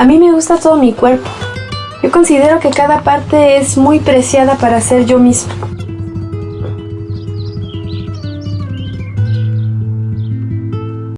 A mí me gusta todo mi cuerpo. Yo considero que cada parte es muy preciada para ser yo misma.